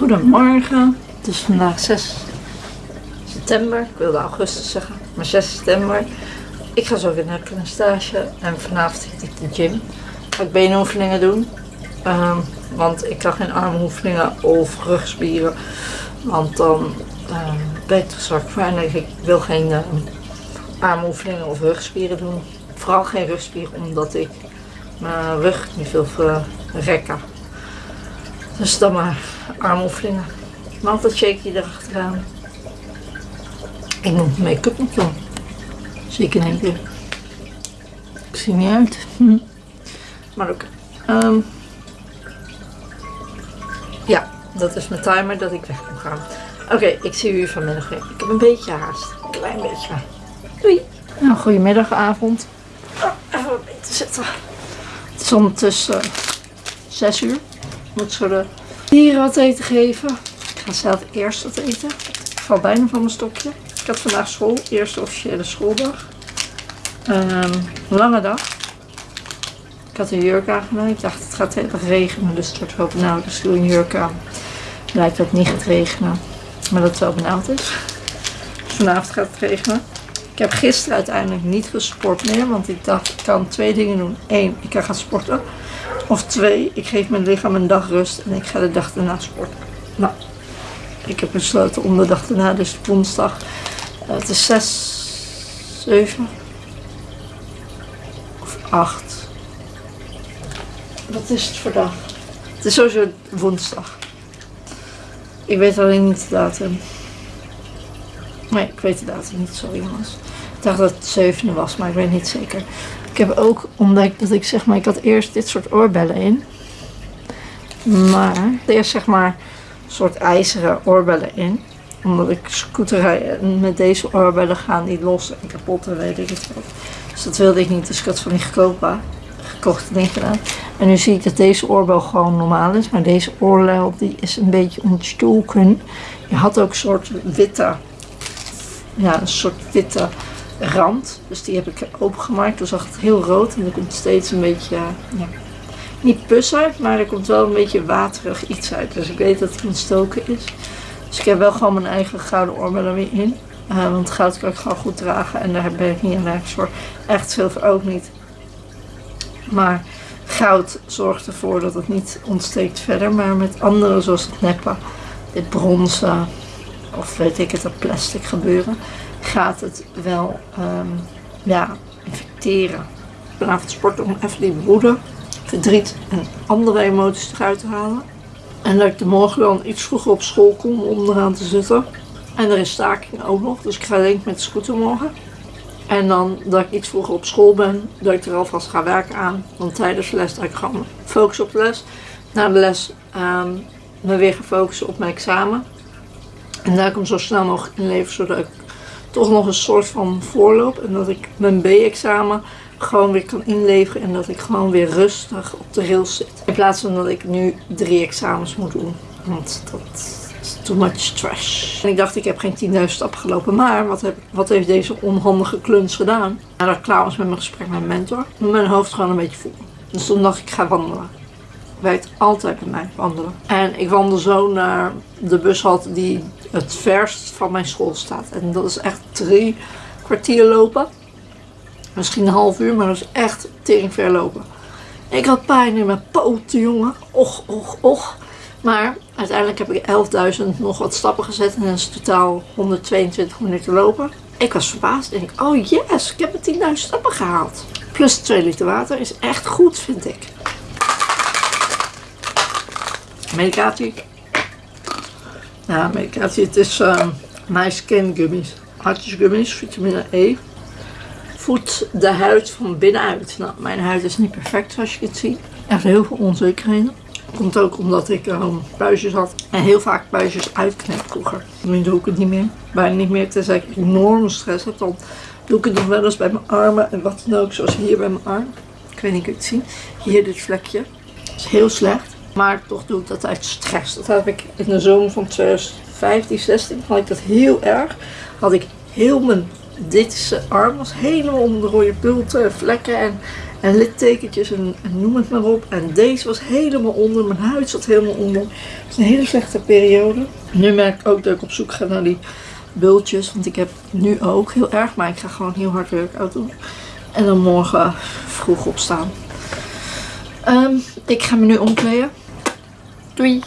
Goedemorgen. Het is vandaag 6 september. Ik wilde augustus zeggen, maar 6 september. Ik ga zo weer naar een stage en vanavond zit ik de gym. Ga ik benoefeningen doen. Ehm, want ik kan geen armoefeningen of rugspieren. Want dan ehm, ben ik te zwak voor. En ik wil geen ehm, armoefeningen of rugspieren doen. Vooral geen rugspieren omdat ik mijn rug niet wil verrekken. Dus dan maar armoefeningen. Maar altijd shaky erachteraan. Ik moet make-up nog doen. Zeker in één keer. Ik zie niet uit. Hm. Maar ook. Ehm, ja, dat is mijn timer dat ik weg moet gaan. Oké, ik zie u vanmiddag weer. Ik heb een beetje haast. Een klein beetje. Doei. Nou, goedemiddag, avond. Oh, even beetje zitten. Het is ondertussen 6 uur. Moet de dieren wat eten geven. Ik ga zelf eerst wat eten. Ik val bijna van mijn stokje. Ik had vandaag school. Eerste officiële schooldag. Um, lange dag. Ik had een jurk aangenomen. Ik dacht het gaat even regenen. Dus het wordt wel benauwd. Dus ik doe een jurk aan. Blijkt dat het niet gaat regenen. Maar dat het wel benauwd is. vanavond gaat het regenen. Ik heb gisteren uiteindelijk niet gesport meer. Want ik dacht ik kan twee dingen doen. Eén, ik kan gaan sporten. Of twee, ik geef mijn lichaam een dag rust en ik ga de dag daarna sporten. Nou, ik heb besloten om de dag daarna, dus woensdag. Uh, het is 6, 7 of 8. Wat is het voor dag? Het is sowieso woensdag. Ik weet alleen niet de datum. Nee, ik weet de datum niet, sorry jongens. Ik dacht dat het 7 was, maar ik weet niet zeker. Ik heb ook ontdekt dat ik zeg maar, ik had eerst dit soort oorbellen in. Maar eerst zeg maar een soort ijzeren oorbellen in. Omdat ik scooter en met deze oorbellen gaan die los en kapot en weet ik het wat. Dus dat wilde ik niet, dus ik had van die goedkope gekochte ding gedaan. En nu zie ik dat deze oorbel gewoon normaal is. Maar deze oorlel die is een beetje ontstoken. Je had ook een soort witte, ja een soort witte rand. Dus die heb ik opengemaakt. Toen zag het heel rood en er komt steeds een beetje, ja, niet pus uit, maar er komt wel een beetje waterig iets uit. Dus ik weet dat het ontstoken is. Dus ik heb wel gewoon mijn eigen gouden oorbellen weer in. Uh, want goud kan ik gewoon goed dragen en daar ben ik niet allergisch voor. Echt zilver ook niet. Maar goud zorgt ervoor dat het niet ontsteekt verder. Maar met andere zoals het neppen, dit bronzen of weet ik het, dat plastic gebeuren gaat het wel um, ja, infecteren. Vanavond sporten om even die woede, verdriet en andere emoties eruit te halen. En dat ik de morgen dan iets vroeger op school kom om eraan te zitten. En er is staking ook nog, dus ik ga denk met de scooter morgen. En dan dat ik iets vroeger op school ben, dat ik er alvast ga werken aan. Want tijdens de les dat ik gewoon focus op de les. Na de les um, me weer gaan focussen op mijn examen. En daar kom zo snel mogelijk in leven, zodat ik toch nog een soort van voorloop. En dat ik mijn B-examen gewoon weer kan inleveren. En dat ik gewoon weer rustig op de rails zit. In plaats van dat ik nu drie examens moet doen. Want dat is too much trash. En ik dacht ik heb geen 10.000 stappen gelopen. Maar wat, heb, wat heeft deze onhandige kluns gedaan? Nadat ik klaar was met mijn gesprek met mijn mentor. Mijn hoofd gewoon een beetje vol. Dus toen dacht ik ga wandelen werkt altijd bij mij wandelen. En ik wandel zo naar de bushalte die het verst van mijn school staat. En dat is echt drie kwartier lopen. Misschien een half uur, maar dat is echt tering ver lopen. Ik had pijn in mijn poten, jongen. Och, och, och. Maar uiteindelijk heb ik 11.000 nog wat stappen gezet. En dat is totaal 122 minuten lopen. Ik was verbaasd. En ik, oh yes, ik heb de 10.000 stappen gehaald. Plus 2 liter water is echt goed, vind ik. Medicatie. Ja, medicatie. Het is uh, My Skin Gummies. Hartjesgummies, vitamine E. Voedt de huid van binnenuit. Nou, mijn huid is niet perfect zoals je het ziet. Echt heel veel onzekerheden. Komt ook omdat ik um, puistjes had. En heel vaak puistjes uitknip vroeger. Nu doe ik het niet meer. Bijna niet meer. Tenzij ik enorme stress heb. Dan doe ik het nog wel eens bij mijn armen. En wat dan ook. Zoals hier bij mijn arm. Ik weet niet of je het ziet. Hier dit vlekje. Is heel slecht. Maar toch doe ik dat uit stress. Dat heb ik in de zomer van 2015, 16 had ik dat heel erg. Had ik heel mijn ditse arm was helemaal onder de rode bulten en vlekken. En En littekentjes en, noem het maar op. En deze was helemaal onder. Mijn huid zat helemaal onder. Het is een hele slechte periode. Nu merk ik ook dat ik op zoek ga naar die bultjes. Want ik heb nu ook heel erg. Maar ik ga gewoon heel hard workout doen. En dan morgen vroeg opstaan. Ehm, ik ga me nu omkleden. Doei!